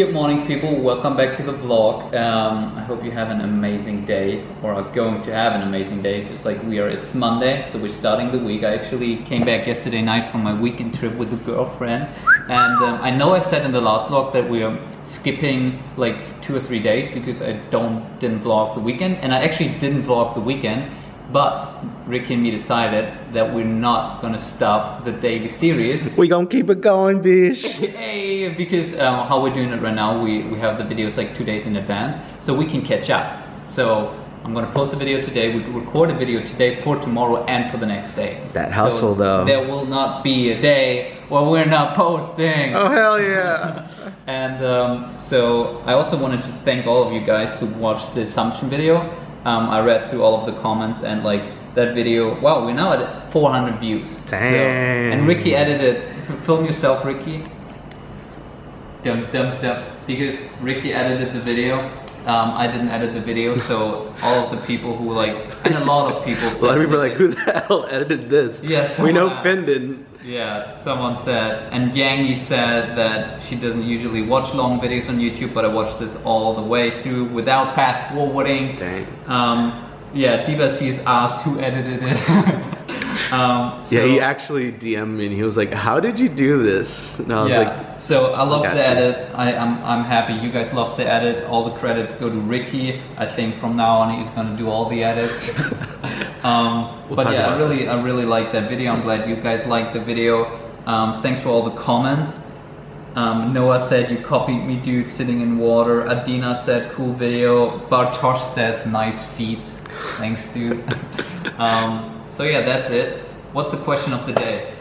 Good morning people, welcome back to the vlog. Um, I hope you have an amazing day or are going to have an amazing day just like we are. It's Monday, so we're starting the week. I actually came back yesterday night from my weekend trip with a girlfriend and um, I know I said in the last vlog that we are skipping like two or three days because I don't didn't vlog the weekend and I actually didn't vlog the weekend but Ricky and me decided that we're not gonna stop the daily series. We're gonna keep it going, bish. hey, because um, how we're doing it right now, we, we have the videos like two days in advance, so we can catch up. So I'm gonna post a video today, we record a video today for tomorrow and for the next day. That hustle so though. There will not be a day where we're not posting. Oh hell yeah. and um, so I also wanted to thank all of you guys who watched the assumption video. Um, I read through all of the comments and like that video, wow, we're now at 400 views. Damn. So, and Ricky edited, film yourself Ricky. Dum, dum, dum. Because Ricky edited the video. Um, I didn't edit the video, so all of the people who like, and a lot of people. A lot of people like, who the hell edited this? Yes. Yeah, we know Finn didn't. Yeah, someone said, and Yangi said that she doesn't usually watch long videos on YouTube, but I watched this all the way through without fast forwarding. Dang. Um, yeah, Diva sees asked who edited it. Um, so, yeah, he actually DM'd me and he was like, "How did you do this?" And I was yeah. like, "So I love the edit. I, am I'm, I'm happy. You guys love the edit. All the credits go to Ricky. I think from now on he's gonna do all the edits." um, we'll but yeah, I really that. I really like that video. I'm glad you guys liked the video. Um, thanks for all the comments. Um, Noah said, you copied me dude sitting in water. Adina said, cool video. Bartosz says, nice feet. Thanks dude. um, so yeah, that's it. What's the question of the day?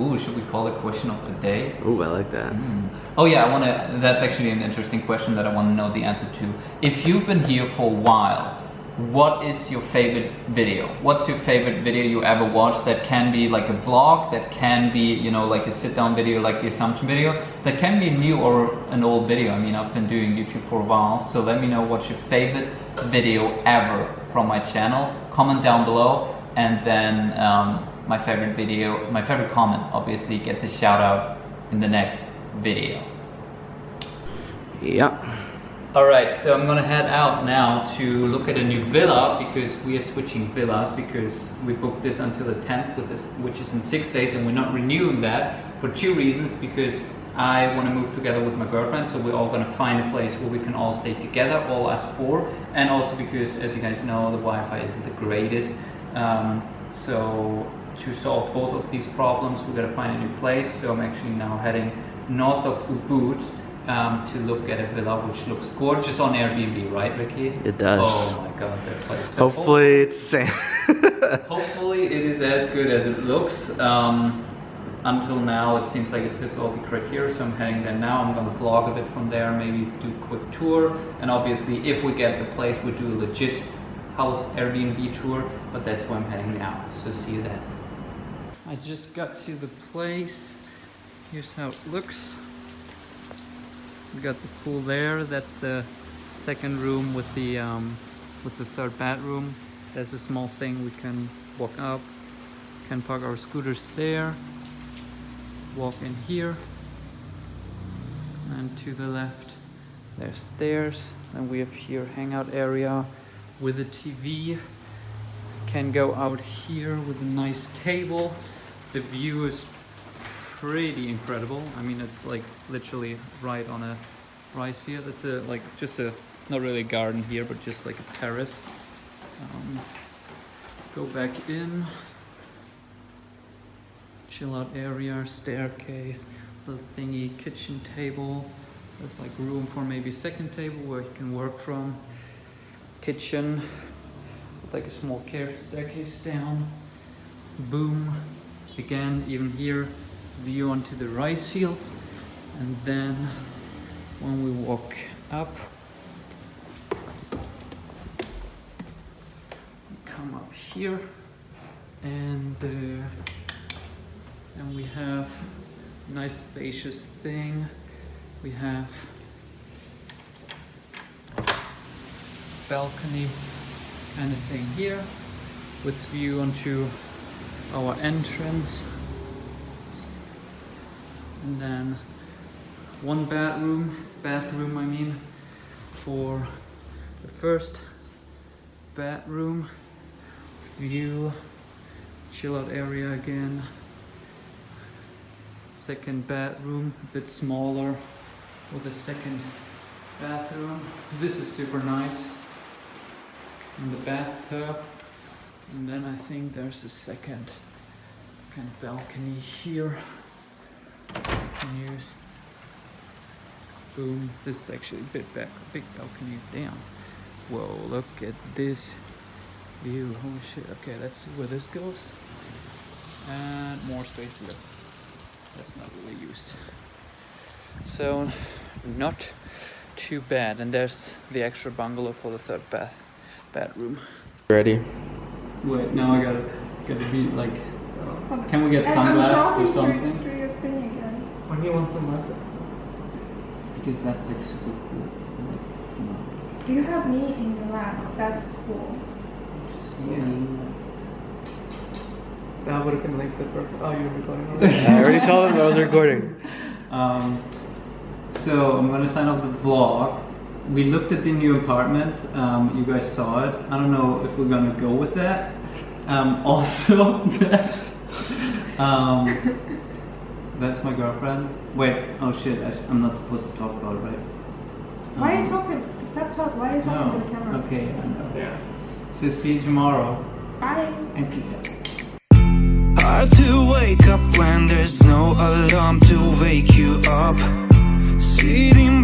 Ooh, should we call it question of the day? Ooh, I like that. Mm. Oh yeah, I want to. That's actually an interesting question that I want to know the answer to. If you've been here for a while, what is your favorite video? What's your favorite video you ever watched? That can be like a vlog, that can be you know like a sit-down video, like the assumption video, that can be new or an old video. I mean, I've been doing YouTube for a while, so let me know what's your favorite video ever from my channel. Comment down below and then um, my favorite video, my favorite comment, obviously get the shout out in the next video. Yeah. All right, so I'm gonna head out now to look at a new villa because we are switching villas because we booked this until the 10th, with this, which is in six days, and we're not renewing that for two reasons. Because I want to move together with my girlfriend, so we're all gonna find a place where we can all stay together, all as four, and also because, as you guys know, the Wi-Fi isn't the greatest. Um, so to solve both of these problems, we got to find a new place. So I'm actually now heading north of Ubud um, to look at a villa which looks gorgeous on Airbnb, right, Ricky? It does. Oh my god, that place. So hopefully it's the same. hopefully it is as good as it looks. Um, until now, it seems like it fits all the criteria, so I'm heading there now. I'm gonna vlog a bit from there, maybe do a quick tour, and obviously, if we get the place, we do a legit house Airbnb tour, but that's where I'm heading now. So see you then. I just got to the place. Here's how it looks. We got the pool there. That's the second room with the um, with the third bathroom. There's a small thing we can walk up. Can park our scooters there. Walk in here. And to the left, there's stairs. And we have here hangout area with a TV. Can go out here with a nice table. The view is pretty incredible. I mean, it's like literally right on a rice field. It's a like just a not really a garden here, but just like a terrace. Um, go back in. Chill out area, staircase, little thingy, kitchen table. There's like room for maybe second table where you can work from kitchen with like a small staircase down. Boom. Again, even here, view onto the rice fields. And then when we walk up, come up here and uh, and we have nice spacious thing. We have balcony kind of thing here with view onto our entrance and then one bedroom, bathroom I mean, for the first bedroom, view, chill out area again, second bedroom, a bit smaller with a second bathroom. This is super nice. And the bathtub. And then I think there's a second kind of balcony here. You can use. Boom. This is actually a bit back, a big balcony. Damn. Whoa, look at this view. Holy shit. Okay, let's see where this goes. And more space here. That's not really used. So, not too bad. And there's the extra bungalow for the third bath bedroom. Ready? Wait, now I gotta gotta be like. Can we get sunglasses talking or through- something? Through your thing again. Why do you want sunglasses? Because that's like super cool. Like, you know, You have me in your lap. That's cool. just seeing. That would have been like the perfect. Oh, you're recording already? I already told him I was recording. Um, so I'm gonna sign off the vlog. We looked at the new apartment. Um, you guys saw it. I don't know if we're gonna go with that. Um, also, um, that's my girlfriend. Wait. Oh shit. I sh- I'm not supposed to talk about it, right? Why are you Um, talking? Stop talking. Why are you talking to the camera? Okay. I know. Yeah. So see you tomorrow. Bye. And peace out. Hard to wake up when there's no alarm to wake you up. Sitting,